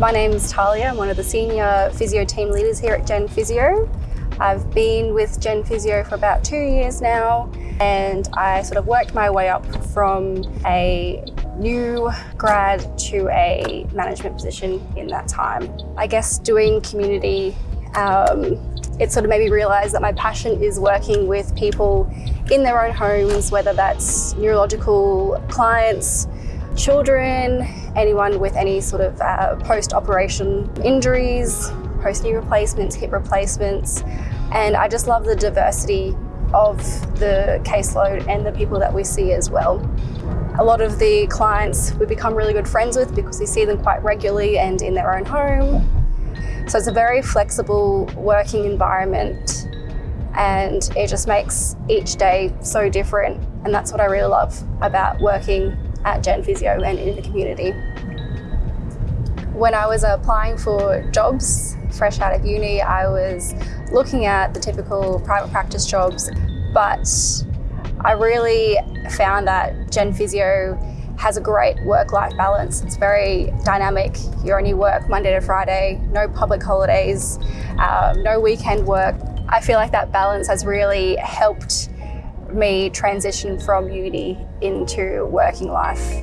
My name is Talia, I'm one of the senior physio team leaders here at Gen Physio. I've been with Gen Physio for about two years now and I sort of worked my way up from a new grad to a management position in that time. I guess doing community, um, it sort of made me realise that my passion is working with people in their own homes, whether that's neurological clients, children, anyone with any sort of uh, post-operation injuries, post-knee replacements, hip replacements, and I just love the diversity of the caseload and the people that we see as well. A lot of the clients we become really good friends with because we see them quite regularly and in their own home. So it's a very flexible working environment and it just makes each day so different and that's what I really love about working at Gen Physio and in the community. When I was applying for jobs fresh out of uni, I was looking at the typical private practice jobs, but I really found that Gen Physio has a great work-life balance. It's very dynamic. You only work Monday to Friday, no public holidays, um, no weekend work. I feel like that balance has really helped me transition from uni into working life.